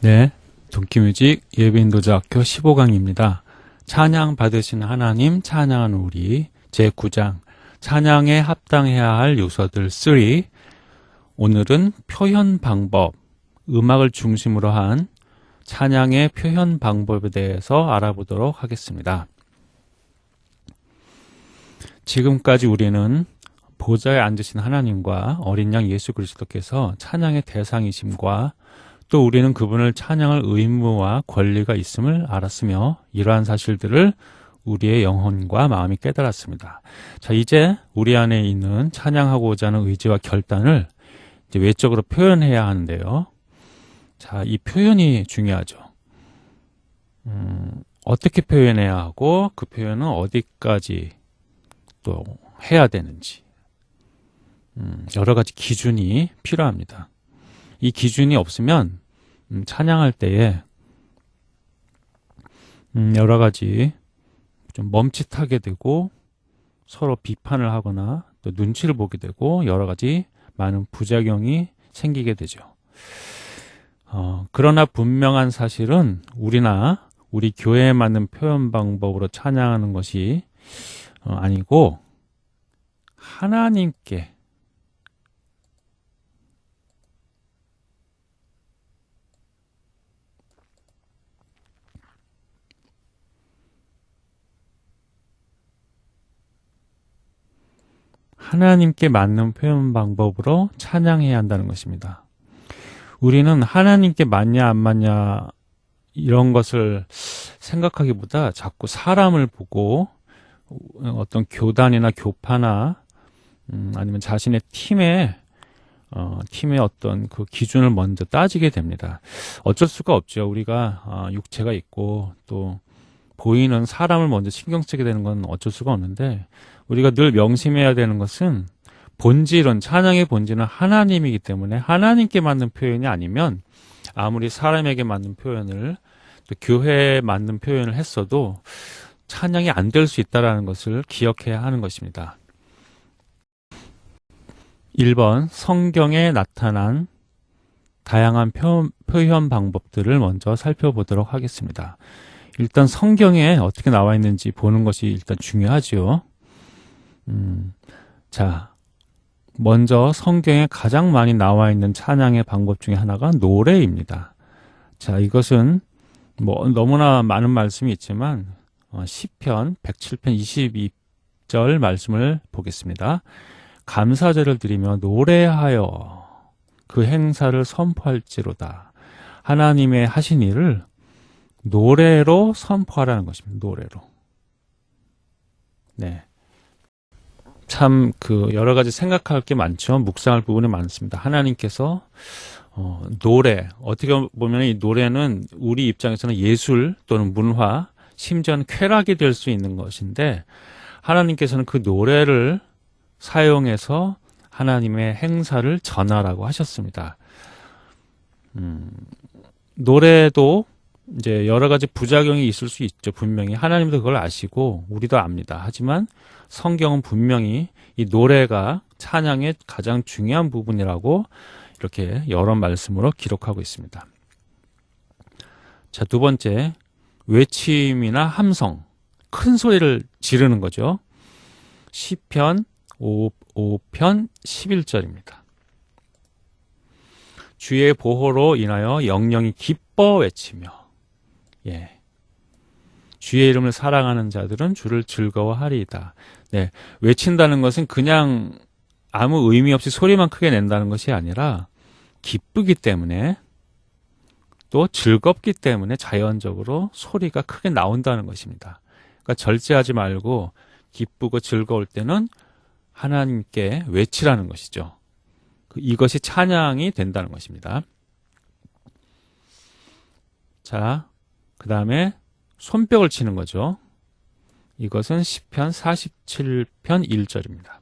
네, 동키뮤직 예배인도자학교 15강입니다. 찬양 받으신 하나님, 찬양하는 우리 제9장 찬양에 합당해야 할 요소들 3 오늘은 표현 방법, 음악을 중심으로 한 찬양의 표현 방법에 대해서 알아보도록 하겠습니다. 지금까지 우리는 보좌에 앉으신 하나님과 어린 양 예수 그리스도께서 찬양의 대상이심과 또 우리는 그분을 찬양할 의무와 권리가 있음을 알았으며 이러한 사실들을 우리의 영혼과 마음이 깨달았습니다. 자, 이제 우리 안에 있는 찬양하고자 하는 의지와 결단을 이제 외적으로 표현해야 하는데요. 자, 이 표현이 중요하죠. 음, 어떻게 표현해야 하고 그 표현은 어디까지 또 해야 되는지 음, 여러 가지 기준이 필요합니다. 이 기준이 없으면 음, 찬양할 때에 음, 여러 가지 좀 멈칫하게 되고 서로 비판을 하거나 또 눈치를 보게 되고 여러 가지 많은 부작용이 생기게 되죠. 어, 그러나 분명한 사실은 우리나 우리 교회에 맞는 표현 방법으로 찬양하는 것이 어, 아니고 하나님께 하나님께 맞는 표현 방법으로 찬양해야 한다는 것입니다. 우리는 하나님께 맞냐 안 맞냐 이런 것을 생각하기보다 자꾸 사람을 보고 어떤 교단이나 교파나 음, 아니면 자신의 팀의 어, 팀의 어떤 그 기준을 먼저 따지게 됩니다. 어쩔 수가 없죠. 우리가 어, 육체가 있고 또 보이는 사람을 먼저 신경 쓰게 되는 건 어쩔 수가 없는데 우리가 늘 명심해야 되는 것은 본질은 찬양의 본질은 하나님이기 때문에 하나님께 맞는 표현이 아니면 아무리 사람에게 맞는 표현을 또 교회에 맞는 표현을 했어도 찬양이 안 될 수 있다는 것을 기억해야 하는 것입니다. 1번 성경에 나타난 다양한 표, 표현 방법들을 먼저 살펴보도록 하겠습니다. 일단 성경에 어떻게 나와 있는지 보는 것이 일단 중요하죠. 음, 자, 먼저 성경에 가장 많이 나와 있는 찬양의 방법 중에 하나가 노래입니다. 자, 이것은 뭐 너무나 많은 말씀이 있지만 어, 시편 107편 22절 말씀을 보겠습니다. 감사제를 드리며 노래하여 그 행사를 선포할지로다. 하나님의 하신 일을 노래로 선포하라는 것입니다. 노래로. 네. 참 그 여러 가지 생각할 게 많죠. 묵상할 부분이 많습니다. 하나님께서 어, 노래 어떻게 보면 이 노래는 우리 입장에서는 예술 또는 문화 심지어는 쾌락이 될 수 있는 것인데 하나님께서는 그 노래를 사용해서 하나님의 행사를 전하라고 하셨습니다. 음, 노래도 이제 여러 가지 부작용이 있을 수 있죠. 분명히 하나님도 그걸 아시고 우리도 압니다. 하지만 성경은 분명히 이 노래가 찬양의 가장 중요한 부분이라고 이렇게 여러 말씀으로 기록하고 있습니다. 자, 두 번째 외침이나 함성, 큰 소리를 지르는 거죠. 시편 5, 5편 11절입니다. 주의 보호로 인하여 영영이 기뻐 외치며 예. 주의 이름을 사랑하는 자들은 주를 즐거워하리이다. 네. 외친다는 것은 그냥 아무 의미 없이 소리만 크게 낸다는 것이 아니라 기쁘기 때문에 또 즐겁기 때문에 자연적으로 소리가 크게 나온다는 것입니다. 그러니까 절제하지 말고 기쁘고 즐거울 때는 하나님께 외치라는 것이죠. 그 이것이 찬양이 된다는 것입니다. 자, 그 다음에 손뼉을 치는 거죠. 이것은 10편 47편 1절입니다.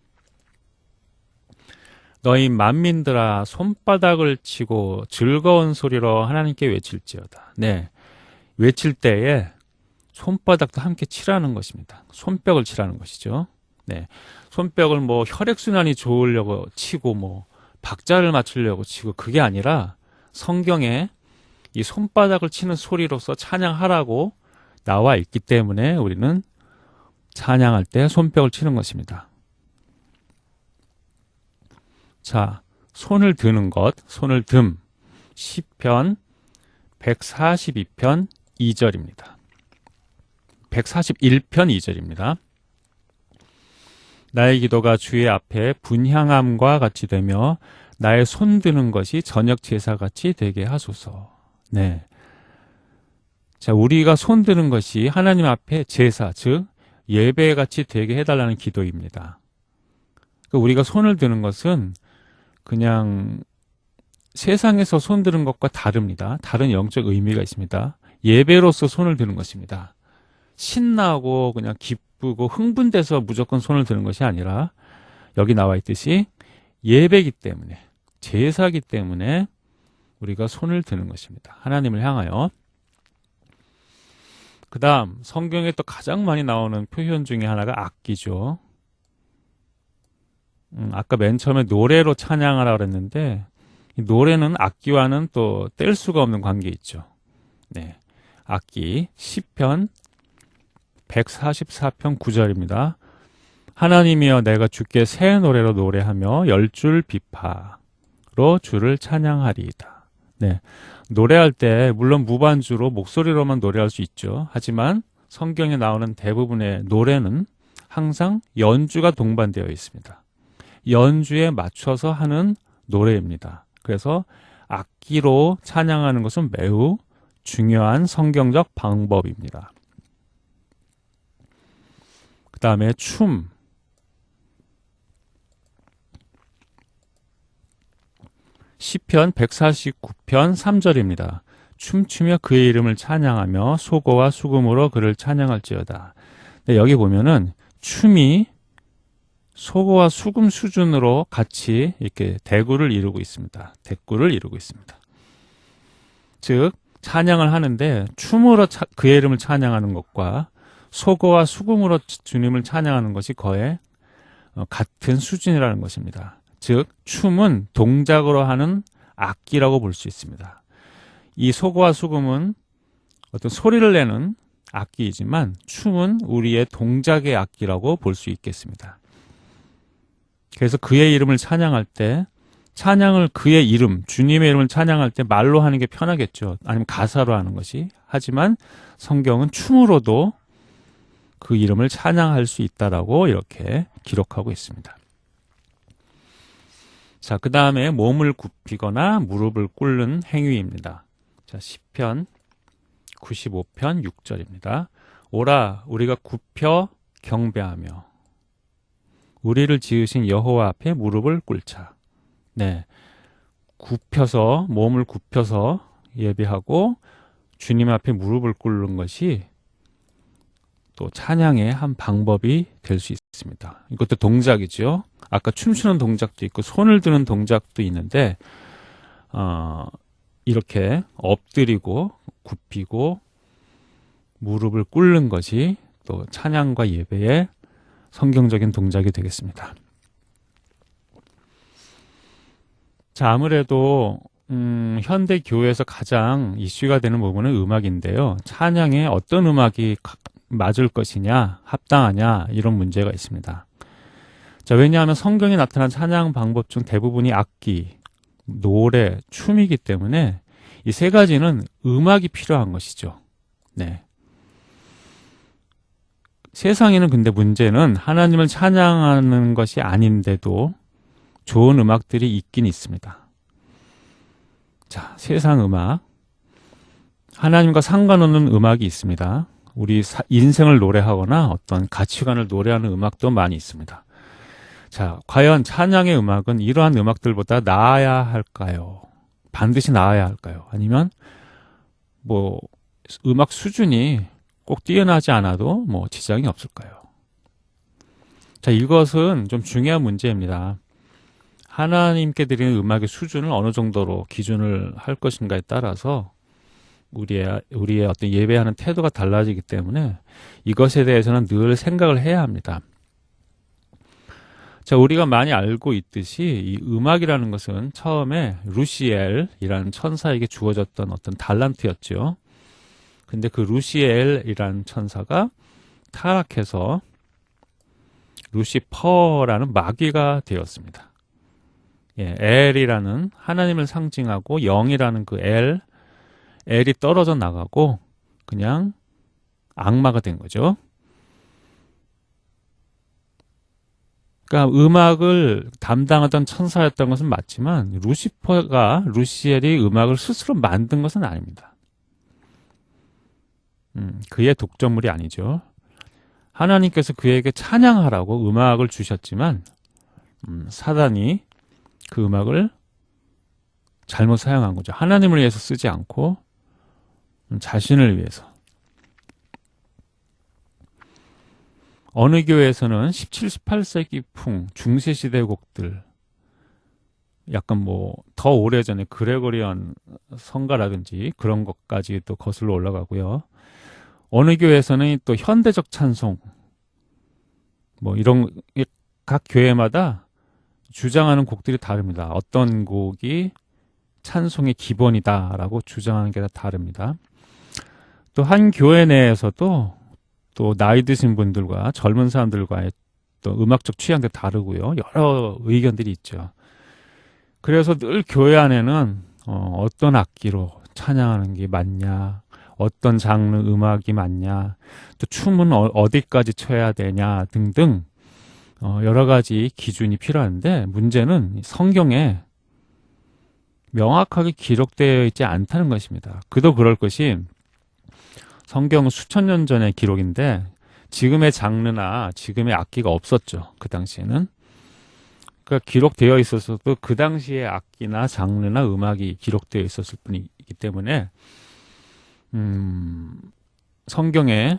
너희 만민들아 손바닥을 치고 즐거운 소리로 하나님께 외칠지어다. 네. 외칠 때에 손바닥도 함께 치라는 것입니다. 손뼉을 치라는 것이죠. 네. 손뼉을 뭐 혈액순환이 좋으려고 치고 뭐 박자를 맞추려고 치고 그게 아니라 성경에 이 손바닥을 치는 소리로서 찬양하라고 나와 있기 때문에 우리는 찬양할 때 손뼉을 치는 것입니다. 자, 손을 드는 것, 손을 듬. 시편 142편 2절입니다. 141편 2절입니다. 나의 기도가 주의 앞에 분향함과 같이 되며 나의 손 드는 것이 저녁 제사 같이 되게 하소서. 네. 자, 우리가 손 드는 것이 하나님 앞에 제사, 즉 예배 같이 되게 해달라는 기도입니다. 그러니까 우리가 손을 드는 것은 그냥 세상에서 손 드는 것과 다릅니다. 다른 영적 의미가 있습니다. 예배로서 손을 드는 것입니다. 신나고 그냥 기쁘고 흥분돼서 무조건 손을 드는 것이 아니라 여기 나와 있듯이 예배기 때문에 제사기 때문에 우리가 손을 드는 것입니다. 하나님을 향하여. 그 다음 성경에 또 가장 많이 나오는 표현 중에 하나가 악기죠. 음, 아까 맨 처음에 노래로 찬양하라 그랬는데 노래는 악기와는 또 뗄 수가 없는 관계 있죠. 네. 악기 10편 144편 9절입니다. 하나님이여 내가 주께 새 노래로 노래하며 열 줄 비파로 주를 찬양하리이다. 네. 노래할 때 물론 무반주로 목소리로만 노래할 수 있죠. 하지만 성경에 나오는 대부분의 노래는 항상 연주가 동반되어 있습니다. 연주에 맞춰서 하는 노래입니다. 그래서 악기로 찬양하는 것은 매우 중요한 성경적 방법입니다. 그 다음에 춤. 시편 149편 3절입니다. 춤추며 그의 이름을 찬양하며 소고와 수금으로 그를 찬양할지어다. 네, 여기 보면은 춤이 소고와 수금 수준으로 같이 이렇게 대구를 이루고 있습니다. 대구를 이루고 있습니다. 즉 찬양을 하는데 춤으로 차, 그의 이름을 찬양하는 것과 소고와 수금으로 주님을 찬양하는 것이 거의 어, 같은 수준이라는 것입니다. 즉 춤은 동작으로 하는 악기라고 볼 수 있습니다. 이 소고와 수금은 어떤 소리를 내는 악기이지만 춤은 우리의 동작의 악기라고 볼 수 있겠습니다. 그래서 그의 이름을 찬양할 때 찬양을 그의 이름, 주님의 이름을 찬양할 때 말로 하는 게 편하겠죠. 아니면 가사로 하는 것이. 하지만 성경은 춤으로도 그 이름을 찬양할 수 있다라고 이렇게 기록하고 있습니다. 자, 그 다음에 몸을 굽히거나 무릎을 꿇는 행위입니다. 자, 10편 95편 6절입니다. 오라 우리가 굽혀 경배하며 우리를 지으신 여호와 앞에 무릎을 꿇자. 네. 굽혀서 몸을 굽혀서 예배하고 주님 앞에 무릎을 꿇는 것이 또 찬양의 한 방법이 될 수 있습니다. 이것도 동작이죠. 아까 춤추는 동작도 있고 손을 드는 동작도 있는데 어, 이렇게 엎드리고 굽히고 무릎을 꿇는 것이 또 찬양과 예배의 성경적인 동작이 되겠습니다. 자, 아무래도 음, 현대 교회에서 가장 이슈가 되는 부분은 음악인데요. 찬양에 어떤 음악이 맞을 것이냐, 합당하냐 이런 문제가 있습니다. 자, 왜냐하면 성경에 나타난 찬양 방법 중 대부분이 악기, 노래, 춤이기 때문에 이 세 가지는 음악이 필요한 것이죠. 네. 세상에는 근데 문제는 하나님을 찬양하는 것이 아닌데도 좋은 음악들이 있긴 있습니다. 자, 세상 음악. 하나님과 상관없는 음악이 있습니다. 우리 인생을 노래하거나 어떤 가치관을 노래하는 음악도 많이 있습니다. 자, 과연 찬양의 음악은 이러한 음악들보다 나아야 할까요? 반드시 나아야 할까요? 아니면 뭐 음악 수준이 꼭 뛰어나지 않아도 뭐 지장이 없을까요? 자, 이것은 좀 중요한 문제입니다. 하나님께 드리는 음악의 수준을 어느 정도로 기준을 할 것인가에 따라서 우리의, 우리의 어떤 예배하는 태도가 달라지기 때문에 이것에 대해서는 늘 생각을 해야 합니다. 자, 우리가 많이 알고 있듯이 이 음악이라는 것은 처음에 루시엘이라는 천사에게 주어졌던 어떤 달란트였죠. 근데 그 루시엘이라는 천사가 타락해서 루시퍼라는 마귀가 되었습니다. 예, 엘이라는 하나님을 상징하고 영이라는 그 엘, 엘이 떨어져 나가고 그냥 악마가 된 거죠. 그러니까 음악을 담당하던 천사였던 것은 맞지만 루시퍼가 루시엘이 음악을 스스로 만든 것은 아닙니다. 음, 그의 독점물이 아니죠. 하나님께서 그에게 찬양하라고 음악을 주셨지만 음, 사단이 그 음악을 잘못 사용한 거죠. 하나님을 위해서 쓰지 않고 음, 자신을 위해서. 어느 교회에서는 17, 18세기 풍 중세시대 곡들 약간 뭐 더 오래전에 그레고리언 성가라든지 그런 것까지 또 거슬러 올라가고요. 어느 교회에서는 또 현대적 찬송 뭐 이런 각 교회마다 주장하는 곡들이 다릅니다. 어떤 곡이 찬송의 기본이다라고 주장하는 게 다 다릅니다. 또 한 교회 내에서도 또 나이 드신 분들과 젊은 사람들과의 또 음악적 취향도 다르고요. 여러 의견들이 있죠. 그래서 늘 교회 안에는 어, 어떤 악기로 찬양하는 게 맞냐, 어떤 장르 음악이 맞냐, 또 춤은 어, 디까지 춰야 되냐 등등 어, 여러 가지 기준이 필요한데 문제는 성경에 명확하게 기록되어 있지 않다는 것입니다. 그도 그럴 것이 성경은 수천 년 전의 기록인데 지금의 장르나 지금의 악기가 없었죠. 그 당시에는. 그러니까 기록되어 있었어도 그 당시의 악기나 장르나 음악이 기록되어 있었을 뿐이기 때문에 음, 성경에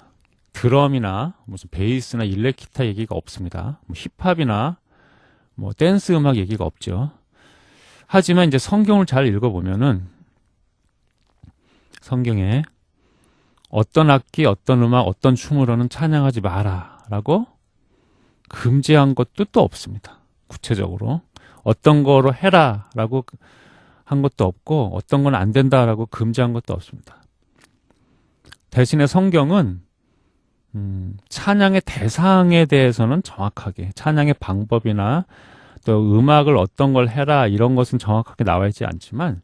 드럼이나 무슨 베이스나 일렉기타 얘기가 없습니다. 뭐 힙합이나 뭐 댄스 음악 얘기가 없죠. 하지만 이제 성경을 잘 읽어보면은 성경에 어떤 악기, 어떤 음악, 어떤 춤으로는 찬양하지 마라 라고 금지한 것도 또 없습니다. 구체적으로. 어떤 거로 해라 라고 한 것도 없고 어떤 건 안 된다 라고 금지한 것도 없습니다. 대신에 성경은 음, 찬양의 대상에 대해서는 정확하게 찬양의 방법이나 또 음악을 어떤 걸 해라 이런 것은 정확하게 나와 있지 않지만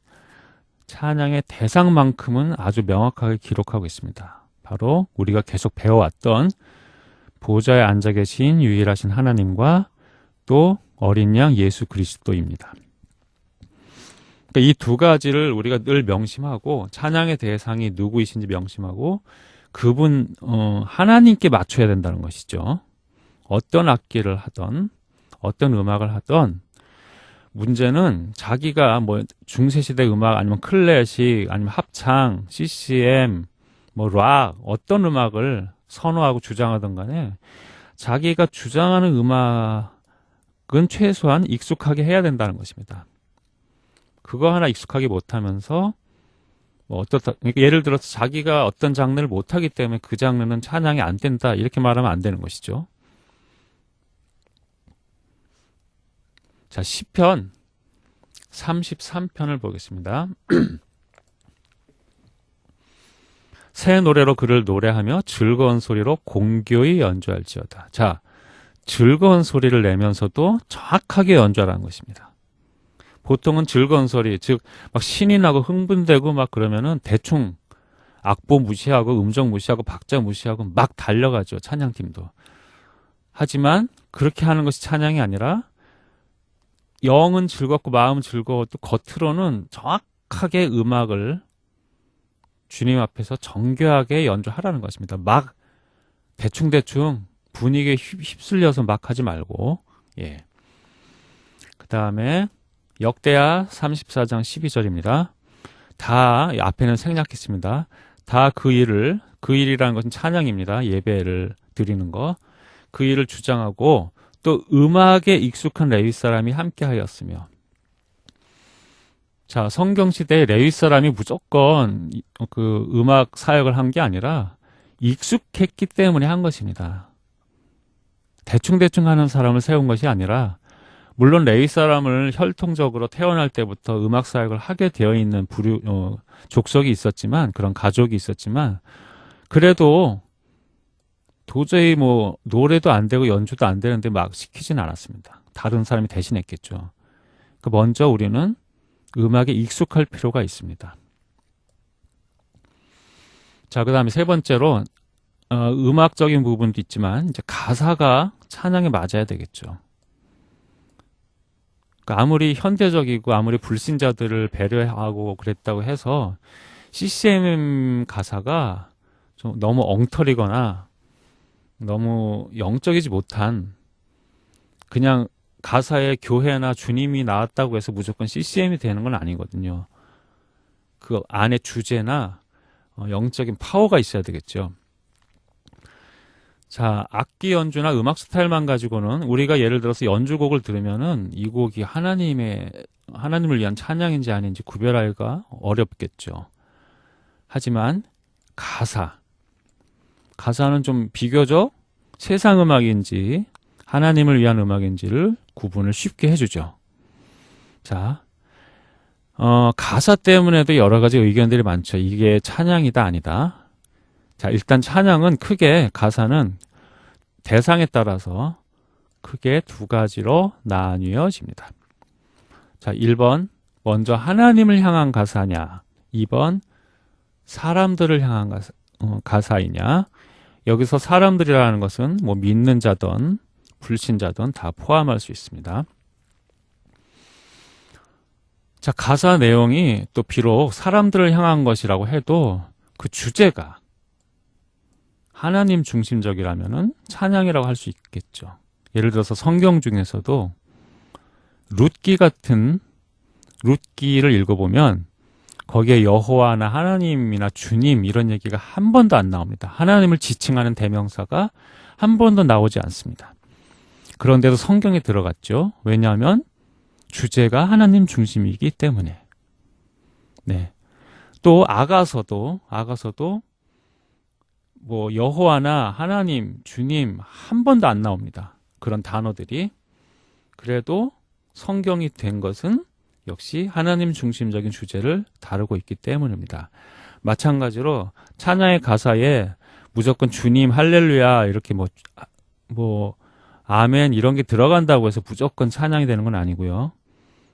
찬양의 대상만큼은 아주 명확하게 기록하고 있습니다. 바로 우리가 계속 배워왔던 보좌에 앉아 계신 유일하신 하나님과 또 어린 양 예수 그리스도입니다. 그러니까 이 두 가지를 우리가 늘 명심하고 찬양의 대상이 누구이신지 명심하고 그분 어, 하나님께 맞춰야 된다는 것이죠. 어떤 악기를 하던 어떤 음악을 하던 문제는 자기가 뭐 중세시대 음악 아니면 클래식 아니면 합창, CCM, 뭐 락 어떤 음악을 선호하고 주장하던 간에 자기가 주장하는 음악은 최소한 익숙하게 해야 된다는 것입니다. 그거 하나 익숙하게 못하면서 뭐 어떻다 그러니까 예를 들어서 자기가 어떤 장르를 못하기 때문에 그 장르는 찬양이 안 된다 이렇게 말하면 안 되는 것이죠. 자, 시편 33편을 보겠습니다. 새 노래로 그를 노래하며 즐거운 소리로 공교히 연주할지어다. 자, 즐거운 소리를 내면서도 정확하게 연주하라는 것입니다. 보통은 즐거운 소리, 즉, 막 신이 나고 흥분되고 막 그러면은 대충 악보 무시하고 음정 무시하고 박자 무시하고 막 달려가죠. 찬양팀도. 하지만 그렇게 하는 것이 찬양이 아니라 영은 즐겁고 마음은 즐거워도 겉으로는 정확하게 음악을 주님 앞에서 정교하게 연주하라는 것입니다. 막 대충대충 분위기에 휩쓸려서 막 하지 말고, 예. 그 다음에 역대하 34장 12절입니다. 다, 앞에는 생략했습니다. 다 그 일을, 그 일이라는 것은 찬양입니다. 예배를 드리는 거. 그 일을 주장하고 또 음악에 익숙한 레위 사람이 함께 하였으며 자 성경 시대에 레위 사람이 무조건 그 음악 사역을 한 게 아니라 익숙했기 때문에 한 것입니다. 대충대충 하는 사람을 세운 것이 아니라 물론 레위 사람을 혈통적으로 태어날 때부터 음악 사역을 하게 되어 있는 부류 어, 족속이 있었지만 그런 가족이 있었지만 그래도 도저히 뭐 노래도 안 되고 연주도 안 되는데 막 시키진 않았습니다. 다른 사람이 대신했겠죠. 그 먼저 우리는 음악에 익숙할 필요가 있습니다. 자, 그 다음에 세 번째로 어, 음악적인 부분도 있지만 이제 가사가 찬양에 맞아야 되겠죠. 그러니까 아무리 현대적이고 아무리 불신자들을 배려하고 그랬다고 해서 CCM 가사가 좀 너무 엉터리거나 너무 영적이지 못한 그냥 가사에 교회나 주님이 나왔다고 해서 무조건 CCM이 되는 건 아니거든요. 그 안에 주제나 어, 영적인 파워가 있어야 되겠죠. 자, 악기 연주나 음악 스타일만 가지고는 우리가 예를 들어서 연주곡을 들으면은 이 곡이 하나님의 하나님을 위한 찬양인지 아닌지 구별하기가 어렵겠죠. 하지만 가사 가사는 좀 비교적 세상 음악인지 하나님을 위한 음악인지를 구분을 쉽게 해주죠. 자, 어, 가사 때문에도 여러 가지 의견들이 많죠. 이게 찬양이다 아니다. 자, 일단 찬양은 크게 가사는 대상에 따라서 크게 두 가지로 나뉘어집니다. 자, 1번 먼저 하나님을 향한 가사냐 2번 사람들을 향한 가사, 어, 가사이냐 여기서 사람들이라는 것은 뭐 믿는 자든 불신자든 다 포함할 수 있습니다. 자, 가사 내용이 또 비록 사람들을 향한 것이라고 해도 그 주제가 하나님 중심적이라면은 찬양이라고 할 수 있겠죠. 예를 들어서 성경 중에서도 룻기 같은 룻기를 읽어보면 거기에 여호와나 하나님이나 주님 이런 얘기가 한 번도 안 나옵니다. 하나님을 지칭하는 대명사가 한 번도 나오지 않습니다. 그런데도 성경에 들어갔죠. 왜냐하면 주제가 하나님 중심이기 때문에. 네. 또 아가서도 아가서도 뭐 여호와나 하나님, 주님 한 번도 안 나옵니다. 그런 단어들이 그래도 성경이 된 것은 역시 하나님 중심적인 주제를 다루고 있기 때문입니다. 마찬가지로 찬양의 가사에 무조건 주님 할렐루야 이렇게 뭐, 뭐, 아멘 이런 게 들어간다고 해서 무조건 찬양이 되는 건 아니고요.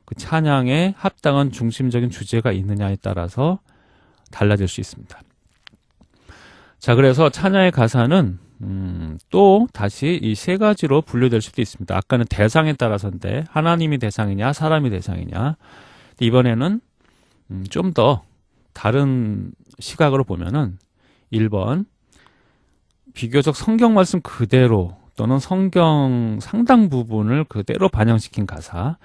그 찬양에 합당한 중심적인 주제가 있느냐에 따라서 달라질 수 있습니다. 자, 그래서 찬양의 가사는 음, 또 다시 이 세 가지로 분류될 수도 있습니다. 아까는 대상에 따라서인데 하나님이 대상이냐 사람이 대상이냐 이번에는 음, 좀 더 다른 시각으로 보면은 1번 비교적 성경 말씀 그대로 또는 성경 상당 부분을 그대로 반영시킨 가사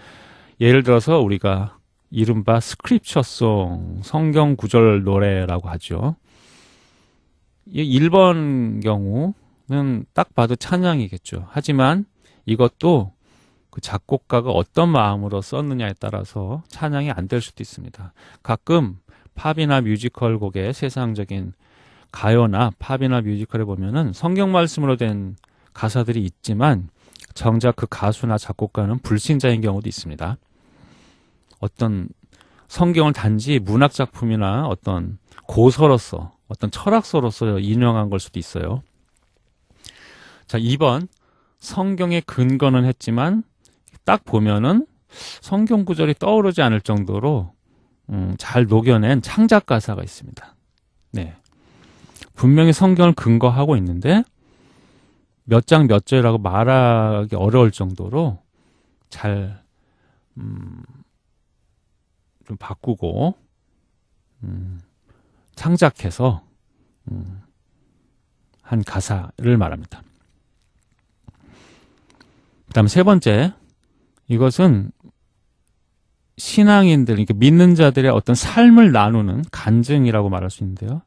예를 들어서 우리가 이른바 스크립처송 성경 구절 노래라고 하죠. 1번 경우는 딱 봐도 찬양이겠죠. 하지만 이것도 그 작곡가가 어떤 마음으로 썼느냐에 따라서 찬양이 안 될 수도 있습니다. 가끔 팝이나 뮤지컬 곡의 세상적인 가요나 팝이나 뮤지컬에 보면은 성경 말씀으로 된 가사들이 있지만 정작 그 가수나 작곡가는 불신자인 경우도 있습니다. 어떤 성경을 단지 문학 작품이나 어떤 고서로서 어떤 철학서로서 인용한 걸 수도 있어요. 자, 2번. 성경의 근거는 했지만 딱 보면은 성경 구절이 떠오르지 않을 정도로 음, 잘 녹여낸 창작 가사가 있습니다. 네. 분명히 성경을 근거하고 있는데 몇 장 몇 절이라고 말하기 어려울 정도로 잘, 음, 좀 바꾸고, 음, 창작해서 음, 한 가사를 말합니다. 그다음 세 번째 이것은 신앙인들, 그러니까 믿는 자들의 어떤 삶을 나누는 간증이라고 말할 수 있는데요.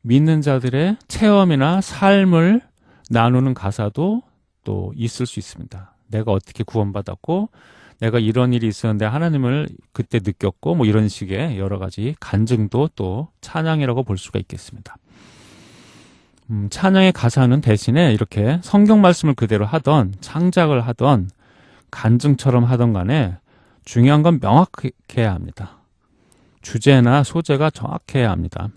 믿는 자들의 체험이나 삶을 나누는 가사도 또 있을 수 있습니다. 내가 어떻게 구원받았고, 내가 이런 일이 있었는데 하나님을 그때 느꼈고 뭐 이런 식의 여러 가지 간증도 또 찬양이라고 볼 수가 있겠습니다. 음, 찬양의 가사는 대신에 이렇게 성경 말씀을 그대로 하던 창작을 하던 간증처럼 하던 간에 중요한 건 명확해야 합니다. 주제나 소재가 정확해야 합니다.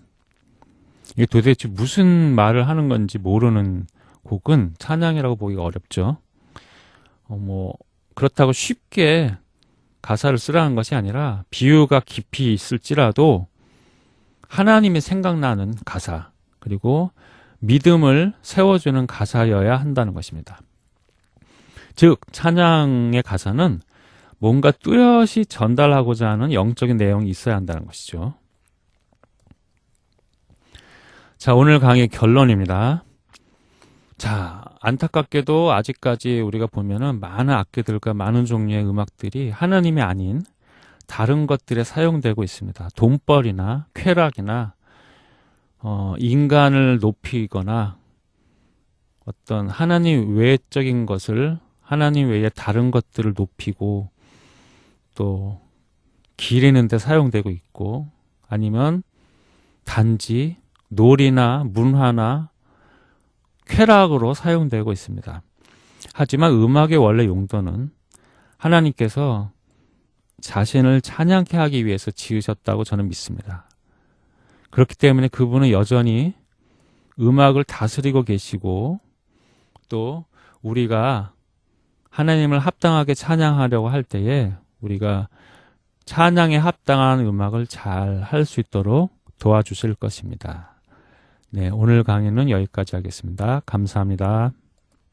이게 도대체 무슨 말을 하는 건지 모르는 곡은 찬양이라고 보기가 어렵죠. 어, 뭐 그렇다고 쉽게 가사를 쓰라는 것이 아니라 비유가 깊이 있을지라도 하나님이 생각나는 가사 그리고 믿음을 세워주는 가사여야 한다는 것입니다. 즉 찬양의 가사는 뭔가 뚜렷이 전달하고자 하는 영적인 내용이 있어야 한다는 것이죠. 자, 오늘 강의 결론입니다. 자, 안타깝게도 아직까지 우리가 보면은 많은 악기들과 많은 종류의 음악들이 하나님이 아닌 다른 것들에 사용되고 있습니다. 돈벌이나 쾌락이나 어, 인간을 높이거나 어떤 하나님 외적인 것을 하나님 외에 다른 것들을 높이고 또 기리는 데 사용되고 있고 아니면 단지 놀이나 문화나 쾌락으로 사용되고 있습니다. 하지만 음악의 원래 용도는 하나님께서 자신을 찬양케 하기 위해서 지으셨다고 저는 믿습니다. 그렇기 때문에 그분은 여전히 음악을 다스리고 계시고 또 우리가 하나님을 합당하게 찬양하려고 할 때에 우리가 찬양에 합당한 음악을 잘 할 수 있도록 도와주실 것입니다. 네, 오늘 강의는 여기까지 하겠습니다. 감사합니다.